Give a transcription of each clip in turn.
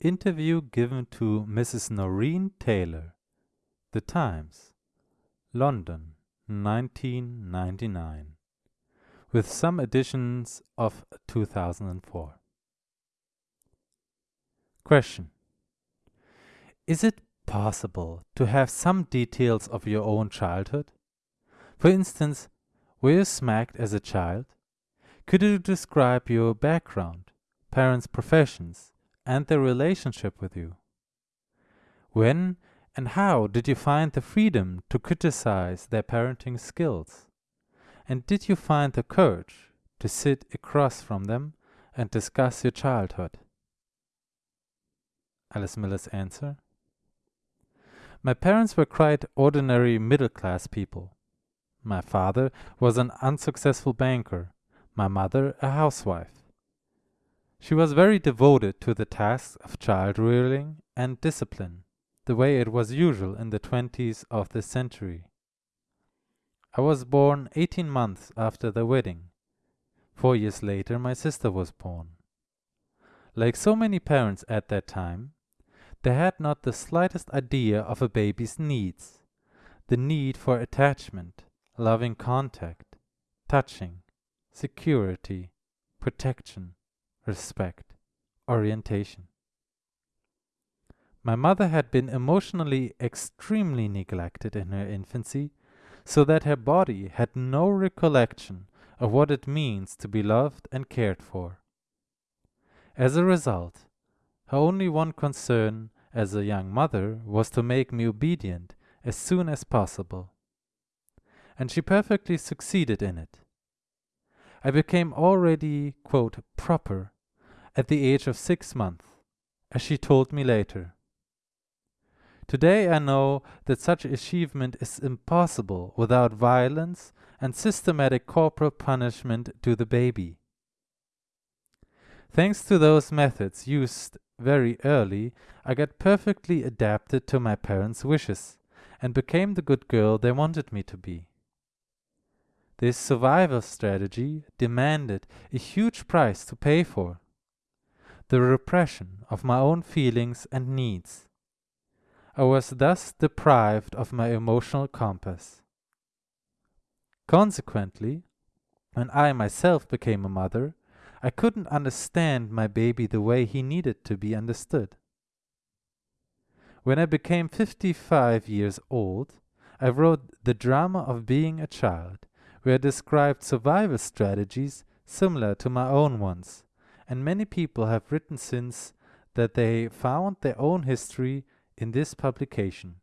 Interview given to Mrs. Noreen Taylor. The Times, London, 1999. With some additions of 2004. Question Is it possible to have some details of your own childhood? For instance, were you smacked as a child? Could you describe your background, parents' professions, and their relationship with you? When and how did you find the freedom to criticize their parenting skills? And did you find the courage to sit across from them and discuss your childhood? Alice Miller's answer My parents were quite ordinary middle class people. My father was an unsuccessful banker, my mother a housewife. She was very devoted to the tasks of child rearing and discipline, the way it was usual in the twenties of this century. I was born eighteen months after the wedding. Four years later, my sister was born. Like so many parents at that time, they had not the slightest idea of a baby's needs, the need for attachment, loving contact, touching, security, protection, respect, orientation. My mother had been emotionally extremely neglected in her infancy, so that her body had no recollection of what it means to be loved and cared for. As a result, her only one concern as a young mother was to make me obedient as soon as possible. And she perfectly succeeded in it. I became already, quote, proper at the age of six months, as she told me later. Today I know that such achievement is impossible without violence and systematic corporal punishment to the baby. Thanks to those methods used very early, I got perfectly adapted to my parents' wishes and became the good girl they wanted me to be. This survival strategy demanded a huge price to pay for the repression of my own feelings and needs. I was thus deprived of my emotional compass. Consequently, when I myself became a mother, I couldn't understand my baby the way he needed to be understood. When I became 55 years old, I wrote The Drama of Being a Child, where I described survival strategies similar to my own ones, and many people have written since that they found their own history in this publication.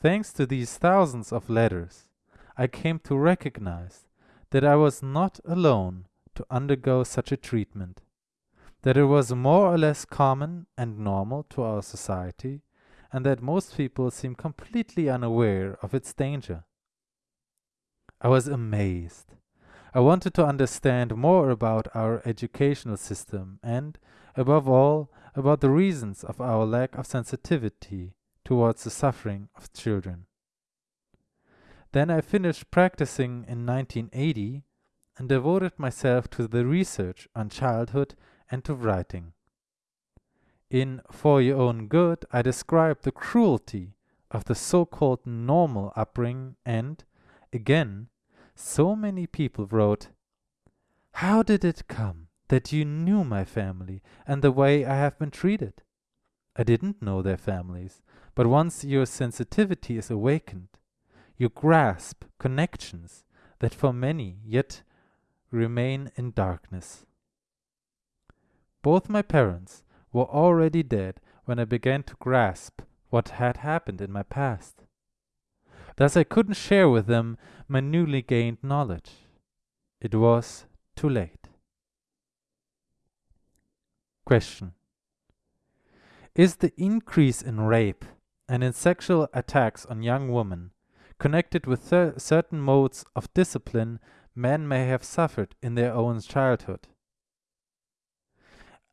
Thanks to these thousands of letters, I came to recognize that I was not alone to undergo such a treatment, that it was more or less common and normal to our society, and that most people seem completely unaware of its danger. I was amazed. I wanted to understand more about our educational system and, above all, about the reasons of our lack of sensitivity towards the suffering of children. Then I finished practicing in 1980 and devoted myself to the research on childhood and to writing. In For Your Own Good, I describe the cruelty of the so called normal upbringing, and, again, so many people wrote, How did it come that you knew my family and the way I have been treated? I didn't know their families, but once your sensitivity is awakened, you grasp connections that for many yet remain in darkness. Both my parents were already dead when I began to grasp what had happened in my past. Thus I couldn't share with them my newly gained knowledge. It was too late. Question Is the increase in rape and in sexual attacks on young women connected with certain modes of discipline men may have suffered in their own childhood.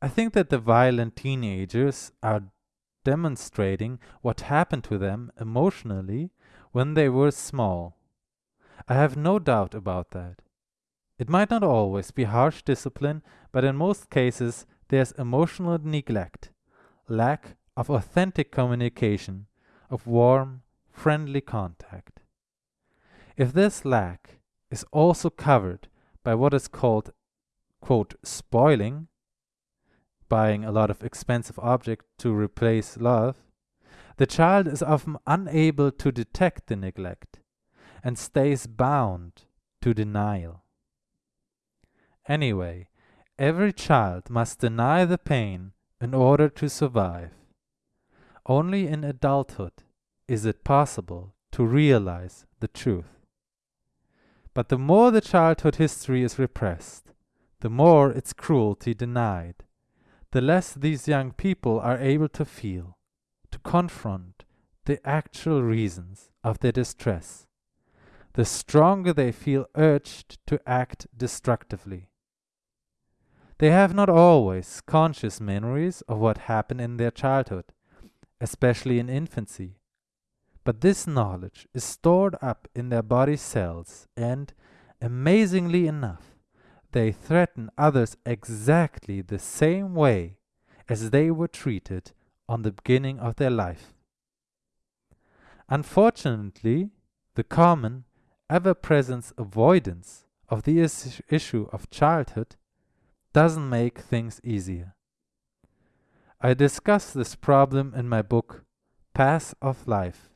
I think that the violent teenagers are demonstrating what happened to them emotionally when they were small. I have no doubt about that. It might not always be harsh discipline, but in most cases there's emotional neglect, lack of authentic communication, of warm, friendly contact. If this lack is also covered by what is called, quote, spoiling, buying a lot of expensive objects to replace love, the child is often unable to detect the neglect and stays bound to denial. Anyway, every child must deny the pain in order to survive. Only in adulthood is it possible to realize the truth. But the more the childhood history is repressed, the more its cruelty denied, the less these young people are able to feel, to confront the actual reasons of their distress, the stronger they feel urged to act destructively. They have not always conscious memories of what happened in their childhood, especially in infancy. But this knowledge is stored up in their body cells and, amazingly enough, they threaten others exactly the same way as they were treated on the beginning of their life. Unfortunately, the common, ever present avoidance of the is issue of childhood doesn't make things easier. I discuss this problem in my book, Path of Life,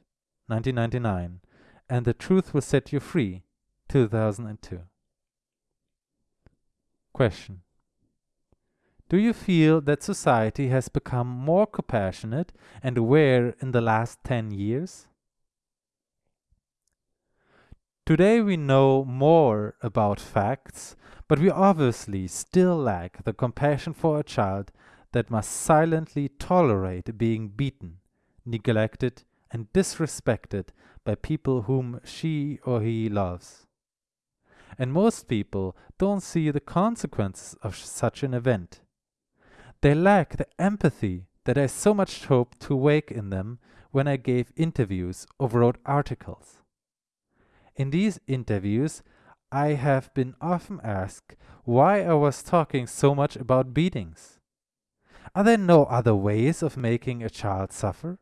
1999, and The Truth Will Set You Free, 2002. Question Do you feel that society has become more compassionate and aware in the last 10 years? Today we know more about facts, but we obviously still lack the compassion for a child that must silently tolerate being beaten, neglected, and disrespected by people whom she or he loves. And most people don't see the consequences of such an event. They lack the empathy that I so much hoped to wake in them when I gave interviews or wrote articles. In these interviews, I have been often asked why I was talking so much about beatings. Are there no other ways of making a child suffer?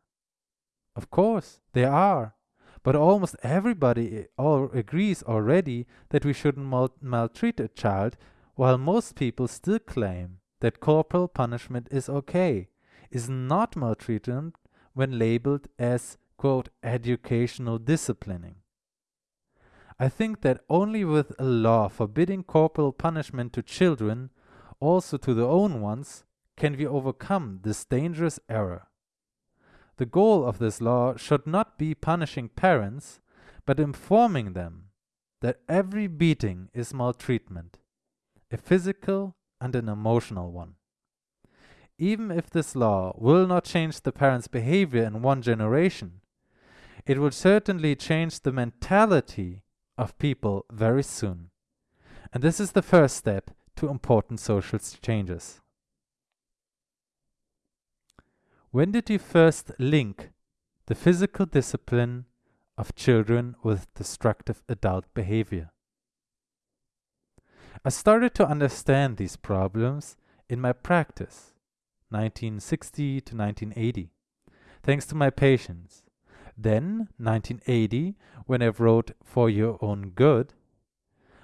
Of course, there are. But almost everybody all agrees already that we shouldn't mal maltreat a child, while most people still claim that corporal punishment is okay, is not maltreatment when labeled as, quote, educational disciplining. I think that only with a law forbidding corporal punishment to children, also to their own ones, can we overcome this dangerous error. The goal of this law should not be punishing parents, but informing them that every beating is maltreatment, a physical and an emotional one. Even if this law will not change the parents' behavior in one generation, it will certainly change the mentality of people very soon. And this is the first step to important social changes. When did you first link the physical discipline of children with destructive adult behavior? I started to understand these problems in my practice, 1960 to 1980, thanks to my patients then, 1980, when I wrote For Your Own Good,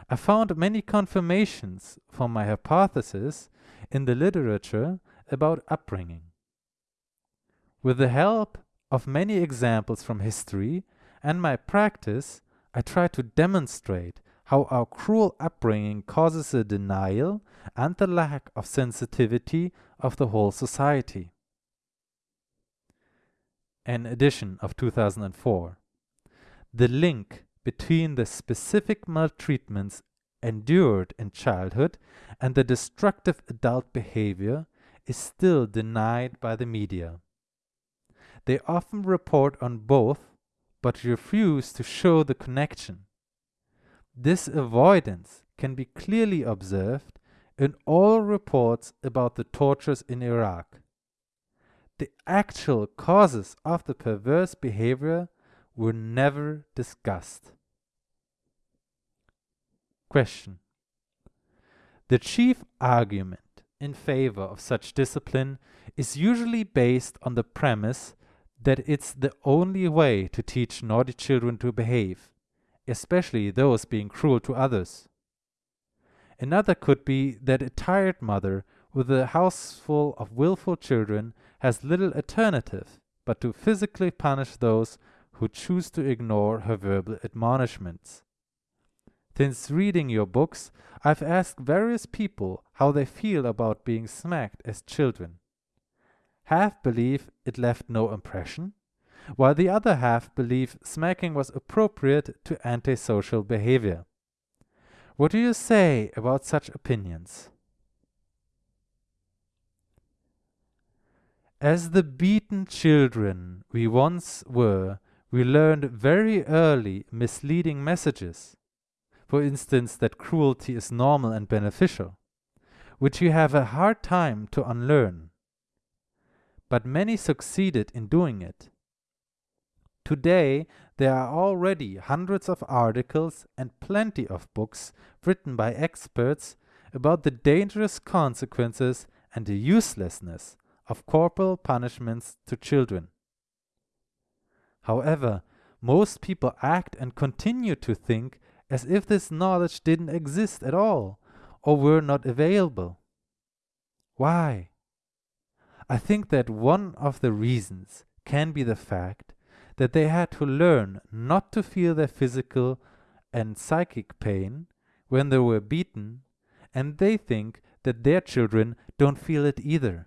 I found many confirmations for my hypothesis in the literature about upbringing. With the help of many examples from history and my practice, I try to demonstrate how our cruel upbringing causes a denial and the lack of sensitivity of the whole society an edition of 2004. The link between the specific maltreatments endured in childhood and the destructive adult behavior is still denied by the media. They often report on both, but refuse to show the connection. This avoidance can be clearly observed in all reports about the tortures in Iraq the actual causes of the perverse behavior were never discussed. Question. The chief argument in favor of such discipline is usually based on the premise that it's the only way to teach naughty children to behave, especially those being cruel to others. Another could be that a tired mother with a house full of willful children has little alternative but to physically punish those who choose to ignore her verbal admonishments. Since reading your books, I've asked various people how they feel about being smacked as children. Half believe it left no impression, while the other half believe smacking was appropriate to antisocial behavior. What do you say about such opinions? As the beaten children we once were, we learned very early misleading messages. For instance, that cruelty is normal and beneficial, which we have a hard time to unlearn. But many succeeded in doing it. Today, there are already hundreds of articles and plenty of books written by experts about the dangerous consequences and the uselessness of corporal punishments to children. However, most people act and continue to think as if this knowledge didn't exist at all or were not available. Why? I think that one of the reasons can be the fact that they had to learn not to feel their physical and psychic pain when they were beaten, and they think that their children don't feel it either.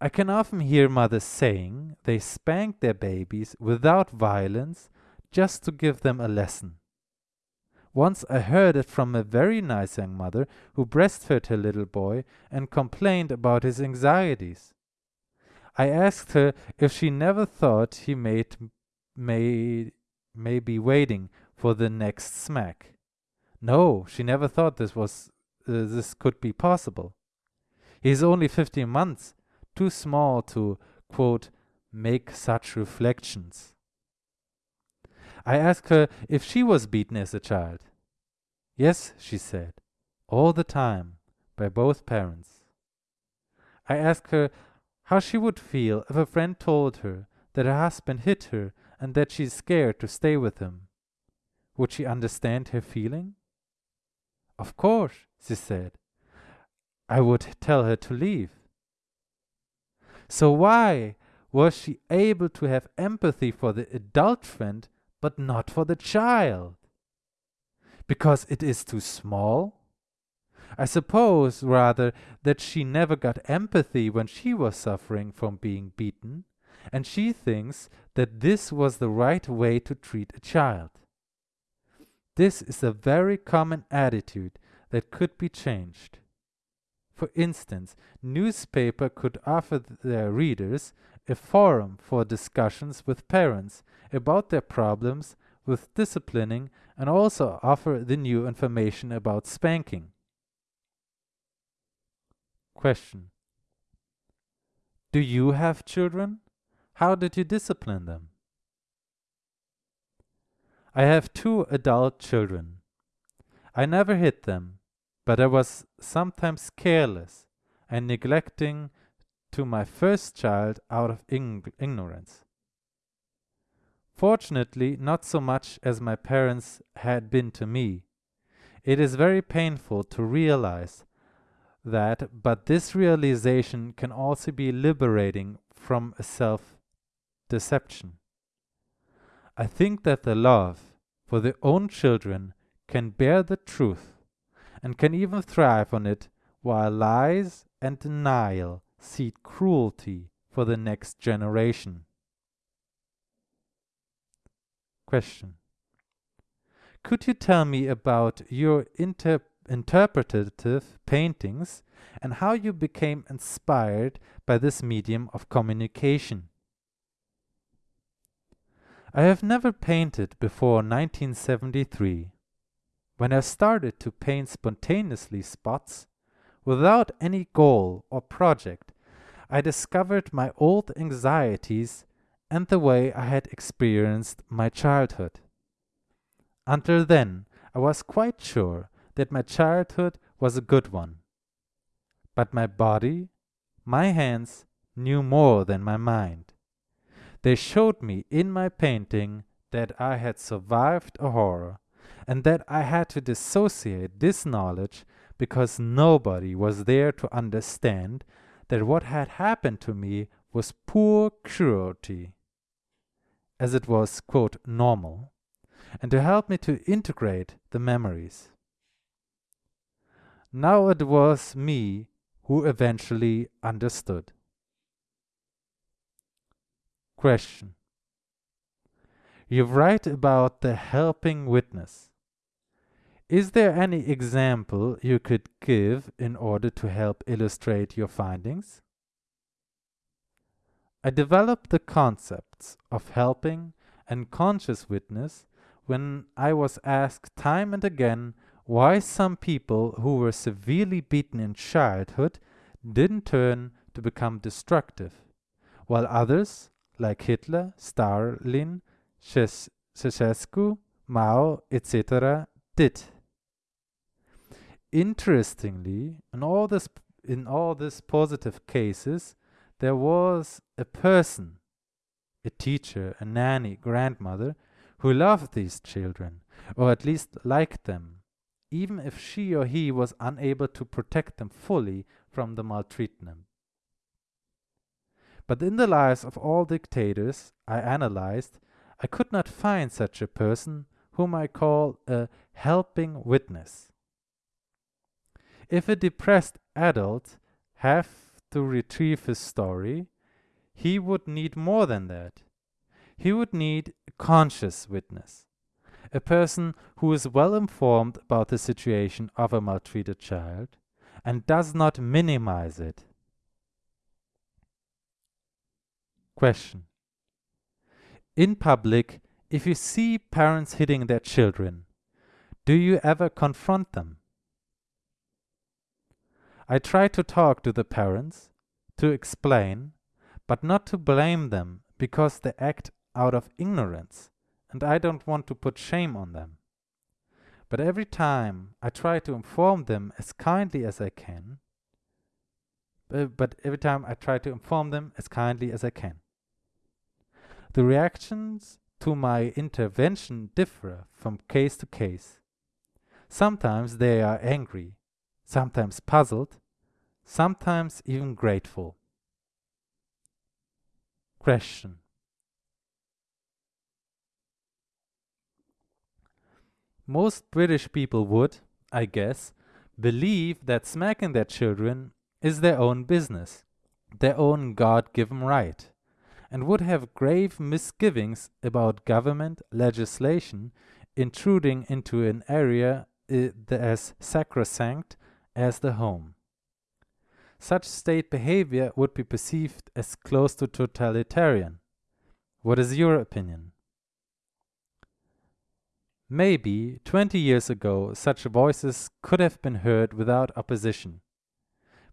I can often hear mothers saying they spank their babies without violence just to give them a lesson. Once I heard it from a very nice young mother who breastfed her little boy and complained about his anxieties. I asked her if she never thought he made, may, may be waiting for the next smack. No, she never thought this was uh, this could be possible. He is only fifteen months, too small to, quote, make such reflections. I asked her if she was beaten as a child. Yes, she said, all the time, by both parents. I asked her how she would feel if a friend told her that her husband hit her and that she's scared to stay with him. Would she understand her feeling? Of course, she said. I would tell her to leave. So why was she able to have empathy for the adult friend but not for the child? Because it is too small? I suppose, rather, that she never got empathy when she was suffering from being beaten, and she thinks that this was the right way to treat a child. This is a very common attitude that could be changed. For instance, newspaper could offer their readers a forum for discussions with parents about their problems with disciplining and also offer the new information about spanking. Question. Do you have children? How did you discipline them? I have two adult children. I never hit them, but I was sometimes careless and neglecting to my first child out of ignorance. Fortunately, not so much as my parents had been to me. It is very painful to realize that, but this realization can also be liberating from a self deception. I think that the love for their own children can bear the truth and can even thrive on it, while lies and denial seed cruelty for the next generation. Question. Could you tell me about your inter interpretative paintings and how you became inspired by this medium of communication? I have never painted before 1973 when I started to paint spontaneously spots, without any goal or project, I discovered my old anxieties and the way I had experienced my childhood. Until then, I was quite sure that my childhood was a good one. but my body, my hands, knew more than my mind. They showed me in my painting that I had survived a horror, and that I had to dissociate this knowledge because nobody was there to understand that what had happened to me was poor cruelty, as it was, quote, normal, and to help me to integrate the memories. Now it was me who eventually understood. Question. You write about the helping witness. Is there any example you could give in order to help illustrate your findings? I developed the concepts of helping and conscious witness when I was asked time and again why some people who were severely beaten in childhood didn't turn to become destructive, while others, like Hitler, Stalin, Ceausescu, Mao, etc., did. Interestingly, in all this in all these positive cases, there was a person, a teacher, a nanny, grandmother, who loved these children, or at least liked them, even if she or he was unable to protect them fully from the maltreatment. But in the lives of all dictators I analyzed, I could not find such a person whom I call a helping witness. If a depressed adult have to retrieve his story, he would need more than that. He would need a conscious witness, a person who is well informed about the situation of a maltreated child and does not minimize it. Question. In public, if you see parents hitting their children, do you ever confront them? I try to talk to the parents, to explain, but not to blame them because they act out of ignorance, and I don't want to put shame on them. But every time I try to inform them as kindly as I can, uh, but every time I try to inform them as kindly as I can. The reactions to my intervention differ from case to case. Sometimes they are angry, sometimes puzzled, sometimes even grateful. Question. Most British people would, I guess, believe that smacking their children is their own business, their own God given right, and would have grave misgivings about government legislation intruding into an area uh, as sacrosanct as the home. Such state behavior would be perceived as close to totalitarian. What is your opinion? Maybe 20 years ago such voices could have been heard without opposition.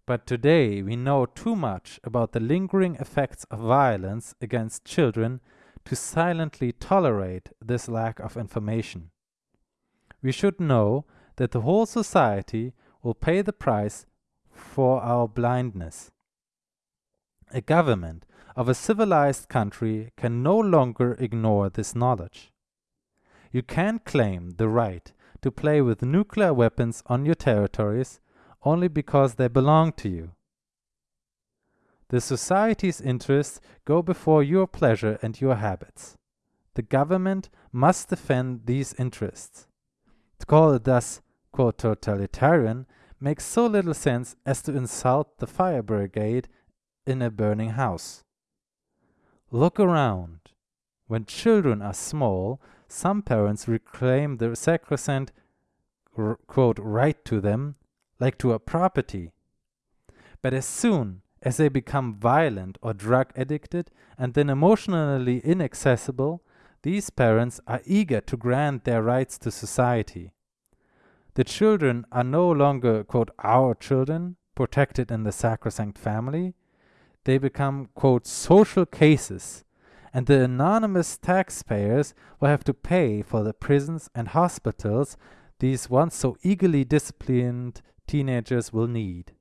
But today we know too much about the lingering effects of violence against children to silently tolerate this lack of information. We should know that the whole society will pay the price for our blindness. A government of a civilized country can no longer ignore this knowledge. You can't claim the right to play with nuclear weapons on your territories only because they belong to you. The society's interests go before your pleasure and your habits. The government must defend these interests. To call it thus, quote, totalitarian makes so little sense as to insult the fire brigade in a burning house. Look around. When children are small, some parents reclaim the sacrosanct quote, right to them, like to a property. But as soon as they become violent or drug addicted and then emotionally inaccessible, these parents are eager to grant their rights to society. The children are no longer, quote, our children, protected in the sacrosanct family. They become, quote, social cases, and the anonymous taxpayers will have to pay for the prisons and hospitals these once so eagerly disciplined teenagers will need.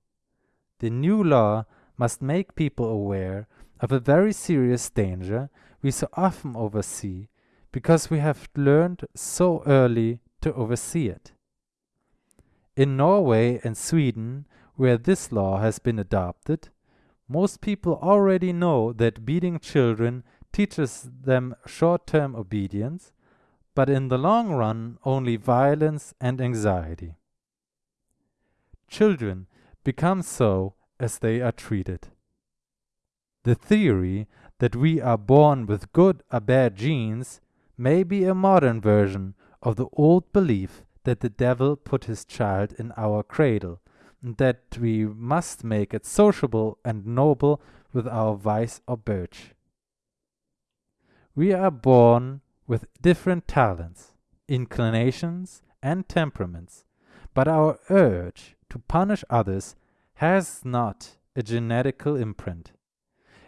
the new law must make people aware of a very serious danger we so often oversee because we have learned so early to oversee it. In Norway and Sweden, where this law has been adopted, most people already know that beating children teaches them short-term obedience, but in the long run only violence and anxiety. Children become so as they are treated. The theory that we are born with good or bad genes may be a modern version of the old belief that the devil put his child in our cradle, and that we must make it sociable and noble with our vice or birch. We are born with different talents, inclinations, and temperaments, but our urge to punish others has not a genetical imprint.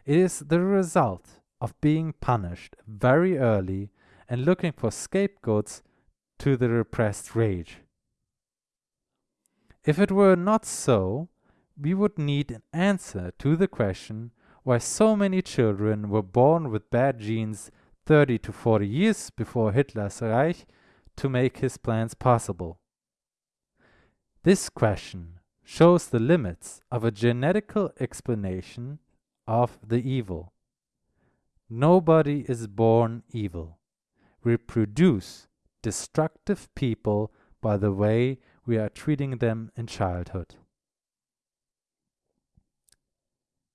It is the result of being punished very early and looking for scapegoats to the repressed rage. If it were not so, we would need an answer to the question why so many children were born with bad genes 30 to 40 years before Hitler's Reich to make his plans possible. This question shows the limits of a genetical explanation of the evil. Nobody is born evil. We produce destructive people by the way we are treating them in childhood.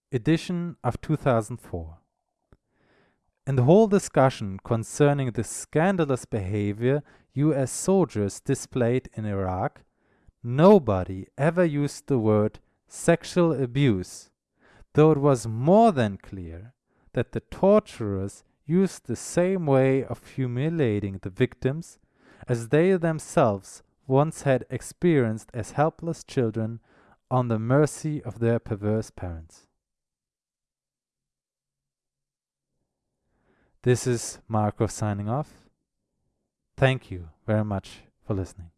Edition of 2004 In the whole discussion concerning the scandalous behavior US soldiers displayed in Iraq, nobody ever used the word sexual abuse, though it was more than clear that the torturers used the same way of humiliating the victims as they themselves once had experienced as helpless children on the mercy of their perverse parents. This is Marco signing off. Thank you very much for listening.